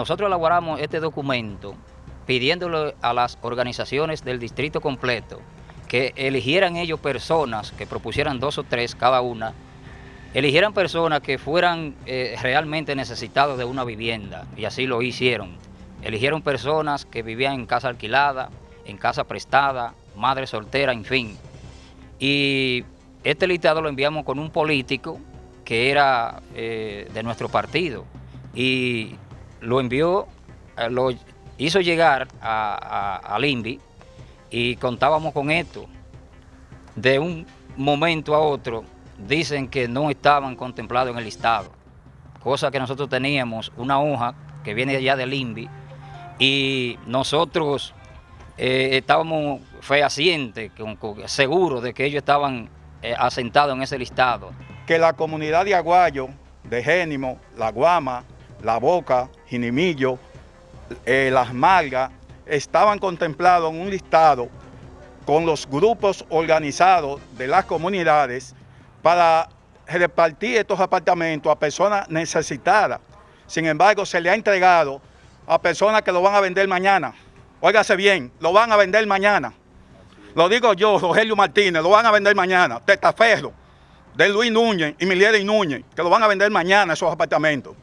nosotros elaboramos este documento pidiéndole a las organizaciones del distrito completo que eligieran ellos personas, que propusieran dos o tres cada una, eligieran personas que fueran eh, realmente necesitados de una vivienda, y así lo hicieron. Eligieron personas que vivían en casa alquilada, en casa prestada, madre soltera, en fin. Y este listado lo enviamos con un político que era eh, de nuestro partido y lo envió, eh, lo hizo llegar a, a, INVI y contábamos con esto. De un momento a otro dicen que no estaban contemplados en el listado, cosa que nosotros teníamos una hoja que viene allá del INVI y nosotros eh, estábamos fehacientes, seguros de que ellos estaban eh, asentados en ese listado. Que la comunidad de Aguayo, de Génimo, La Guama, La Boca, Jinimillo, eh, Las Malgas, estaban contemplados en un listado con los grupos organizados de las comunidades para repartir estos apartamentos a personas necesitadas. Sin embargo, se le ha entregado a personas que lo van a vender mañana. Óigase bien, lo van a vender mañana. Lo digo yo, Rogelio Martínez, lo van a vender mañana. Tetaferro, de Luis Núñez y Milieri Núñez, que lo van a vender mañana esos apartamentos.